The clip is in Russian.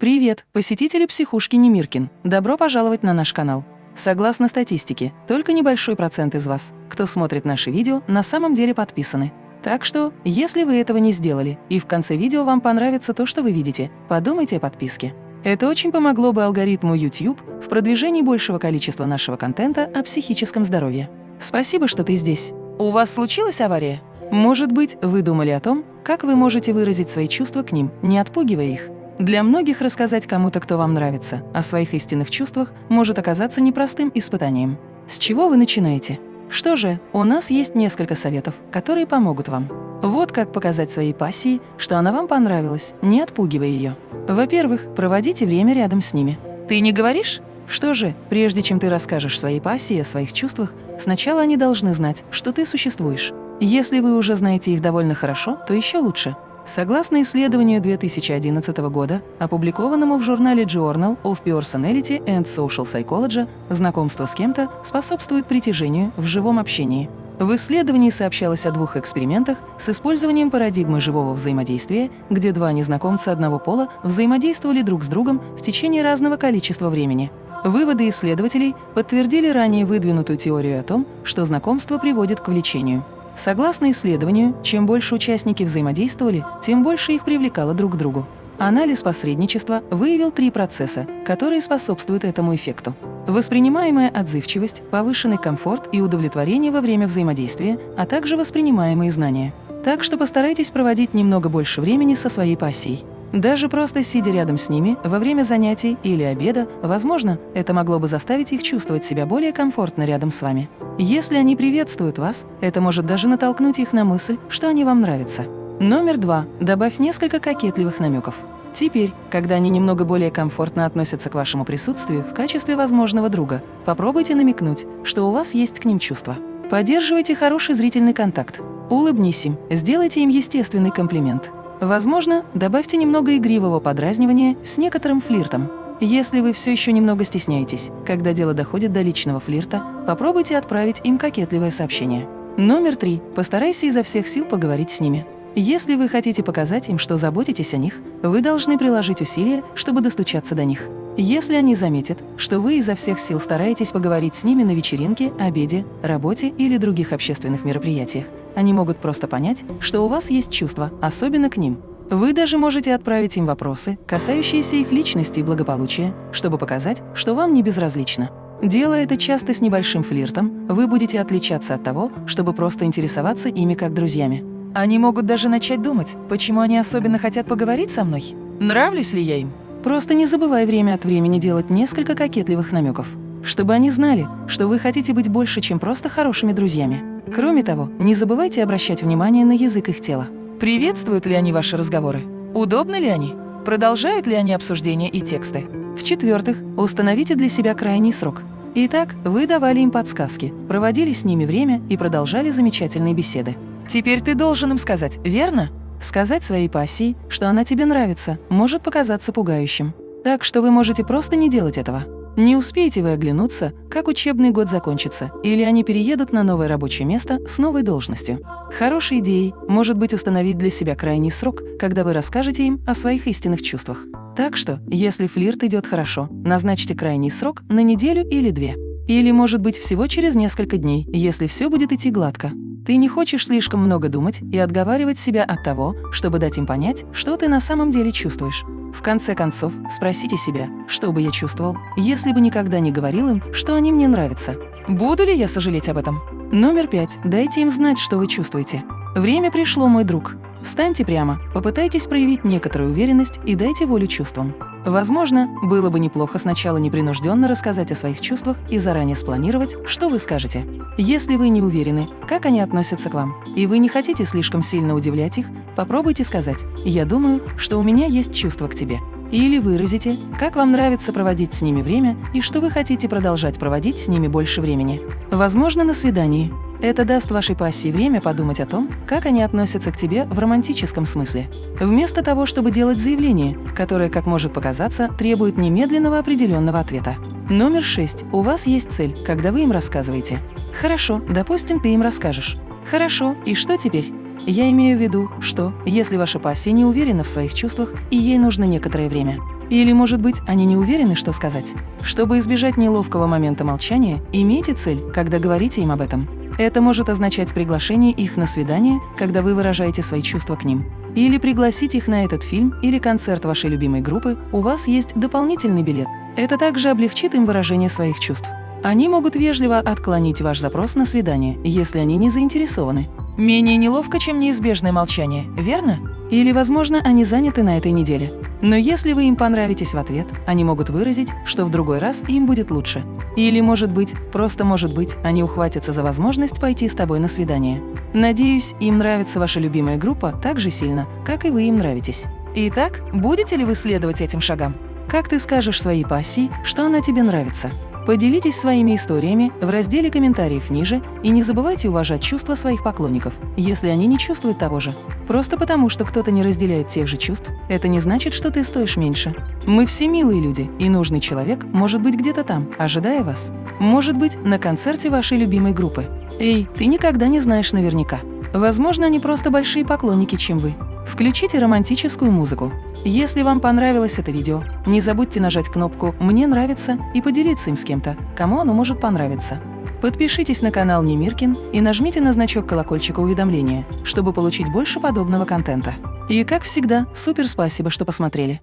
Привет, посетители психушки Немиркин. Добро пожаловать на наш канал. Согласно статистике, только небольшой процент из вас, кто смотрит наши видео, на самом деле подписаны. Так что, если вы этого не сделали, и в конце видео вам понравится то, что вы видите, подумайте о подписке. Это очень помогло бы алгоритму YouTube в продвижении большего количества нашего контента о психическом здоровье. Спасибо, что ты здесь. У вас случилась авария? Может быть, вы думали о том, как вы можете выразить свои чувства к ним, не отпугивая их. Для многих рассказать кому-то, кто вам нравится, о своих истинных чувствах может оказаться непростым испытанием. С чего вы начинаете? Что же, у нас есть несколько советов, которые помогут вам. Вот как показать своей пассии, что она вам понравилась, не отпугивая ее. Во-первых, проводите время рядом с ними. Ты не говоришь? Что же, прежде чем ты расскажешь своей пассии о своих чувствах, сначала они должны знать, что ты существуешь. Если вы уже знаете их довольно хорошо, то еще лучше – Согласно исследованию 2011 года, опубликованному в журнале Journal of Personality and Social Psychology, знакомство с кем-то способствует притяжению в живом общении. В исследовании сообщалось о двух экспериментах с использованием парадигмы живого взаимодействия, где два незнакомца одного пола взаимодействовали друг с другом в течение разного количества времени. Выводы исследователей подтвердили ранее выдвинутую теорию о том, что знакомство приводит к влечению. Согласно исследованию, чем больше участники взаимодействовали, тем больше их привлекало друг к другу. Анализ посредничества выявил три процесса, которые способствуют этому эффекту. Воспринимаемая отзывчивость, повышенный комфорт и удовлетворение во время взаимодействия, а также воспринимаемые знания. Так что постарайтесь проводить немного больше времени со своей пассией. Даже просто сидя рядом с ними во время занятий или обеда, возможно, это могло бы заставить их чувствовать себя более комфортно рядом с вами. Если они приветствуют вас, это может даже натолкнуть их на мысль, что они вам нравятся. Номер два. Добавь несколько кокетливых намеков. Теперь, когда они немного более комфортно относятся к вашему присутствию в качестве возможного друга, попробуйте намекнуть, что у вас есть к ним чувства. Поддерживайте хороший зрительный контакт. Улыбнись им, сделайте им естественный комплимент. Возможно, добавьте немного игривого подразнивания с некоторым флиртом. Если вы все еще немного стесняетесь, когда дело доходит до личного флирта, попробуйте отправить им кокетливое сообщение. Номер три. Постарайся изо всех сил поговорить с ними. Если вы хотите показать им, что заботитесь о них, вы должны приложить усилия, чтобы достучаться до них. Если они заметят, что вы изо всех сил стараетесь поговорить с ними на вечеринке, обеде, работе или других общественных мероприятиях, они могут просто понять, что у вас есть чувства, особенно к ним. Вы даже можете отправить им вопросы, касающиеся их личности и благополучия, чтобы показать, что вам не безразлично. Делая это часто с небольшим флиртом, вы будете отличаться от того, чтобы просто интересоваться ими как друзьями. Они могут даже начать думать, почему они особенно хотят поговорить со мной. Нравлюсь ли я им? Просто не забывай время от времени делать несколько кокетливых намеков, чтобы они знали, что вы хотите быть больше, чем просто хорошими друзьями. Кроме того, не забывайте обращать внимание на язык их тела. Приветствуют ли они ваши разговоры? Удобны ли они? Продолжают ли они обсуждения и тексты? В-четвертых, установите для себя крайний срок. Итак, вы давали им подсказки, проводили с ними время и продолжали замечательные беседы. Теперь ты должен им сказать, верно? Сказать своей пассии, что она тебе нравится, может показаться пугающим. Так что вы можете просто не делать этого. Не успеете вы оглянуться, как учебный год закончится, или они переедут на новое рабочее место с новой должностью. Хорошей идеей может быть установить для себя крайний срок, когда вы расскажете им о своих истинных чувствах. Так что, если флирт идет хорошо, назначьте крайний срок на неделю или две. Или, может быть, всего через несколько дней, если все будет идти гладко. Ты не хочешь слишком много думать и отговаривать себя от того, чтобы дать им понять, что ты на самом деле чувствуешь. В конце концов, спросите себя, что бы я чувствовал, если бы никогда не говорил им, что они мне нравятся. Буду ли я сожалеть об этом? Номер пять. Дайте им знать, что вы чувствуете. Время пришло, мой друг. Встаньте прямо, попытайтесь проявить некоторую уверенность и дайте волю чувствам. Возможно, было бы неплохо сначала непринужденно рассказать о своих чувствах и заранее спланировать, что вы скажете. Если вы не уверены, как они относятся к вам, и вы не хотите слишком сильно удивлять их, попробуйте сказать «Я думаю, что у меня есть чувство к тебе». Или выразите, как вам нравится проводить с ними время и что вы хотите продолжать проводить с ними больше времени. Возможно, на свидании, это даст вашей пассии время подумать о том, как они относятся к тебе в романтическом смысле. Вместо того, чтобы делать заявление, которое, как может показаться, требует немедленного определенного ответа. Номер шесть. У вас есть цель, когда вы им рассказываете. Хорошо, допустим, ты им расскажешь. Хорошо, и что теперь? Я имею в виду, что, если ваша пассия не уверена в своих чувствах и ей нужно некоторое время, Или, может быть, они не уверены, что сказать? Чтобы избежать неловкого момента молчания, имейте цель, когда говорите им об этом. Это может означать приглашение их на свидание, когда вы выражаете свои чувства к ним. Или пригласить их на этот фильм или концерт вашей любимой группы, у вас есть дополнительный билет. Это также облегчит им выражение своих чувств. Они могут вежливо отклонить ваш запрос на свидание, если они не заинтересованы. Менее неловко, чем неизбежное молчание, верно? Или, возможно, они заняты на этой неделе. Но если вы им понравитесь в ответ, они могут выразить, что в другой раз им будет лучше. Или, может быть, просто может быть, они ухватятся за возможность пойти с тобой на свидание. Надеюсь, им нравится ваша любимая группа так же сильно, как и вы им нравитесь. Итак, будете ли вы следовать этим шагам? Как ты скажешь своей пассии, что она тебе нравится? Поделитесь своими историями в разделе комментариев ниже и не забывайте уважать чувства своих поклонников, если они не чувствуют того же. Просто потому, что кто-то не разделяет тех же чувств, это не значит, что ты стоишь меньше. Мы все милые люди, и нужный человек может быть где-то там, ожидая вас. Может быть, на концерте вашей любимой группы. Эй, ты никогда не знаешь наверняка. Возможно, они просто большие поклонники, чем вы. Включите романтическую музыку. Если вам понравилось это видео, не забудьте нажать кнопку «Мне нравится» и поделиться им с кем-то, кому оно может понравиться. Подпишитесь на канал Немиркин и нажмите на значок колокольчика уведомления, чтобы получить больше подобного контента. И как всегда, супер спасибо, что посмотрели.